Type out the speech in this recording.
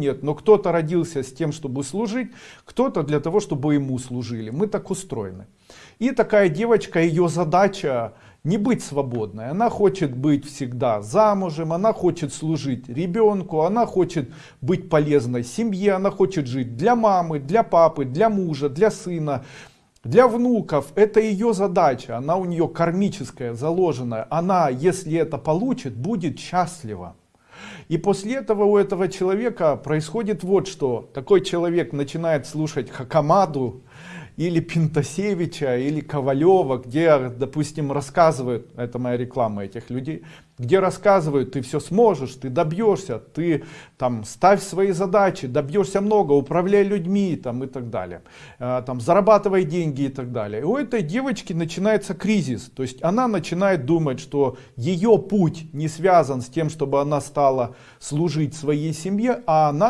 нет, но кто-то родился с тем, чтобы служить, кто-то для того, чтобы ему служили. Мы так устроены. И такая девочка, ее задача не быть свободной. Она хочет быть всегда замужем, она хочет служить ребенку, она хочет быть полезной семье, она хочет жить для мамы, для папы, для мужа, для сына, для внуков. Это ее задача, она у нее кармическая, заложенная. Она, если это получит, будет счастлива. И после этого у этого человека происходит вот что. Такой человек начинает слушать Хакамаду, или Пинтасевича, или Ковалева, где, допустим, рассказывают, это моя реклама этих людей, где рассказывают, ты все сможешь, ты добьешься, ты там ставь свои задачи, добьешься много, управляй людьми там и так далее, э, там зарабатывай деньги и так далее. И у этой девочки начинается кризис, то есть она начинает думать, что ее путь не связан с тем, чтобы она стала служить своей семье, а она